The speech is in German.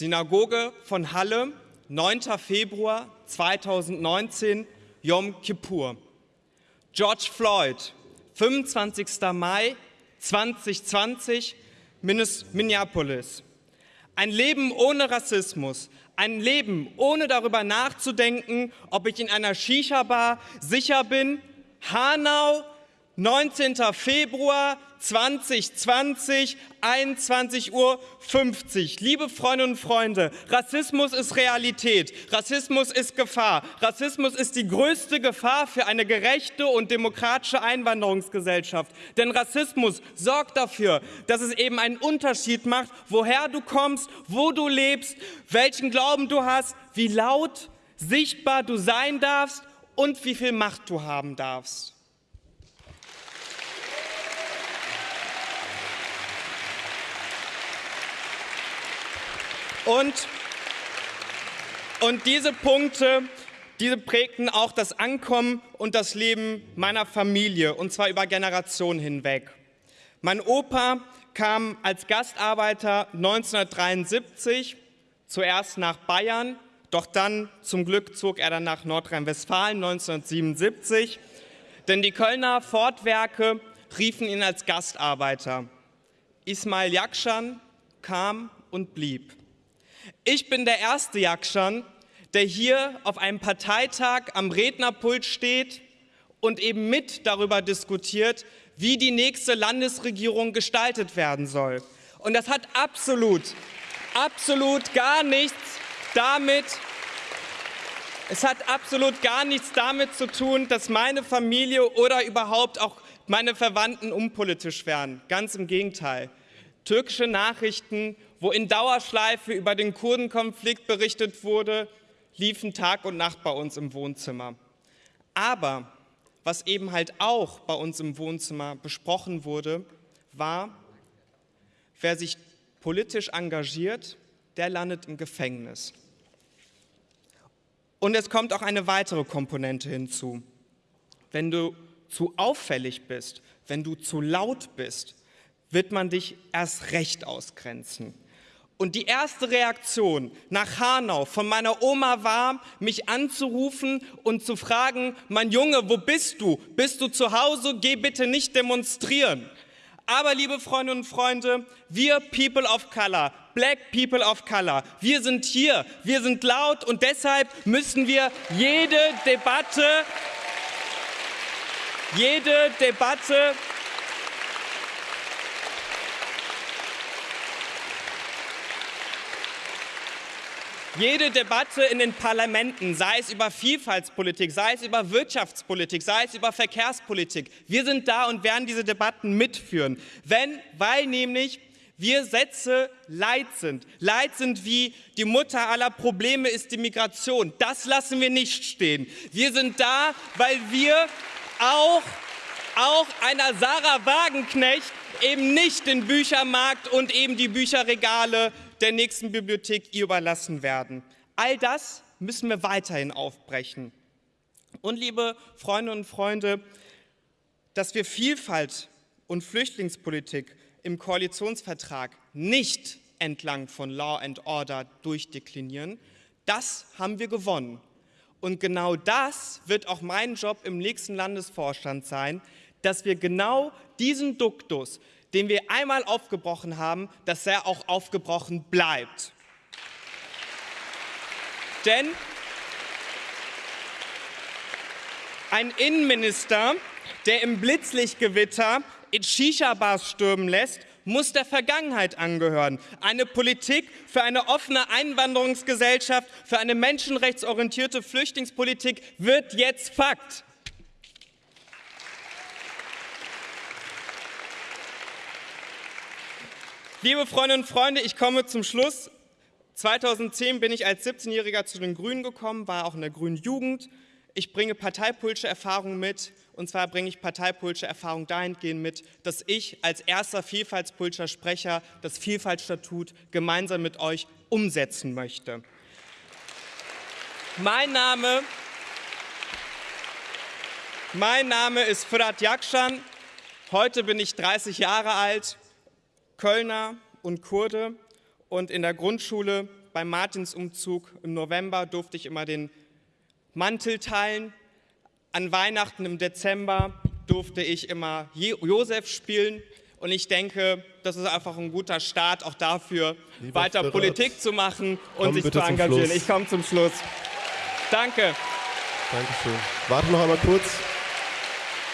Synagoge von Halle, 9. Februar 2019, Yom Kippur. George Floyd, 25. Mai 2020, Minneapolis. Ein Leben ohne Rassismus, ein Leben ohne darüber nachzudenken, ob ich in einer Shisha-Bar sicher bin. Hanau, 19. Februar 2020, 21.50 Uhr. Liebe Freundinnen und Freunde, Rassismus ist Realität, Rassismus ist Gefahr. Rassismus ist die größte Gefahr für eine gerechte und demokratische Einwanderungsgesellschaft. Denn Rassismus sorgt dafür, dass es eben einen Unterschied macht, woher du kommst, wo du lebst, welchen Glauben du hast, wie laut, sichtbar du sein darfst und wie viel Macht du haben darfst. Und, und diese Punkte, diese prägten auch das Ankommen und das Leben meiner Familie, und zwar über Generationen hinweg. Mein Opa kam als Gastarbeiter 1973 zuerst nach Bayern, doch dann zum Glück zog er dann nach Nordrhein-Westfalen 1977, denn die Kölner Fortwerke riefen ihn als Gastarbeiter. Ismail Yakşan kam und blieb. Ich bin der erste Jakschan, der hier auf einem Parteitag am Rednerpult steht und eben mit darüber diskutiert, wie die nächste Landesregierung gestaltet werden soll. Und das hat absolut, absolut gar nichts damit, es hat absolut gar nichts damit zu tun, dass meine Familie oder überhaupt auch meine Verwandten unpolitisch wären. Ganz im Gegenteil. Türkische Nachrichten wo in Dauerschleife über den Kurdenkonflikt berichtet wurde, liefen Tag und Nacht bei uns im Wohnzimmer. Aber was eben halt auch bei uns im Wohnzimmer besprochen wurde, war, wer sich politisch engagiert, der landet im Gefängnis. Und es kommt auch eine weitere Komponente hinzu. Wenn du zu auffällig bist, wenn du zu laut bist, wird man dich erst recht ausgrenzen. Und die erste Reaktion nach Hanau von meiner Oma war, mich anzurufen und zu fragen, mein Junge, wo bist du? Bist du zu Hause? Geh bitte nicht demonstrieren. Aber, liebe Freundinnen und Freunde, wir People of Color, Black People of Color, wir sind hier, wir sind laut und deshalb müssen wir jede Debatte, jede Debatte Jede Debatte in den Parlamenten, sei es über Vielfaltspolitik, sei es über Wirtschaftspolitik, sei es über Verkehrspolitik, wir sind da und werden diese Debatten mitführen. Wenn, weil nämlich wir Sätze Leid sind. Leid sind wie die Mutter aller Probleme ist die Migration. Das lassen wir nicht stehen. Wir sind da, weil wir auch, auch einer Sarah Wagenknecht eben nicht den Büchermarkt und eben die Bücherregale der nächsten Bibliothek ihr überlassen werden. All das müssen wir weiterhin aufbrechen. Und liebe Freundinnen und Freunde, dass wir Vielfalt und Flüchtlingspolitik im Koalitionsvertrag nicht entlang von Law and Order durchdeklinieren, das haben wir gewonnen. Und genau das wird auch mein Job im nächsten Landesvorstand sein, dass wir genau diesen Duktus, den wir einmal aufgebrochen haben, dass er auch aufgebrochen bleibt. Denn ein Innenminister, der im Blitzlichtgewitter in Shisha-Bars stürmen lässt, muss der Vergangenheit angehören. Eine Politik für eine offene Einwanderungsgesellschaft, für eine menschenrechtsorientierte Flüchtlingspolitik wird jetzt Fakt. Liebe Freundinnen und Freunde, ich komme zum Schluss. 2010 bin ich als 17-Jähriger zu den Grünen gekommen, war auch in der Grünen Jugend. Ich bringe parteipolitische Erfahrung mit, und zwar bringe ich parteipolitische Erfahrung dahingehend mit, dass ich als erster vielfaltspolitischer Sprecher das Vielfaltsstatut gemeinsam mit euch umsetzen möchte. Mein Name, mein Name ist Fırat Yakşan. Heute bin ich 30 Jahre alt Kölner und Kurde und in der Grundschule beim Martinsumzug im November durfte ich immer den Mantel teilen. An Weihnachten im Dezember durfte ich immer Josef spielen. Und ich denke, das ist einfach ein guter Start auch dafür, Lieber weiter Spirat, Politik zu machen und sich zu engagieren. Ich komme zum Schluss. Danke. Dankeschön. Warte noch einmal kurz.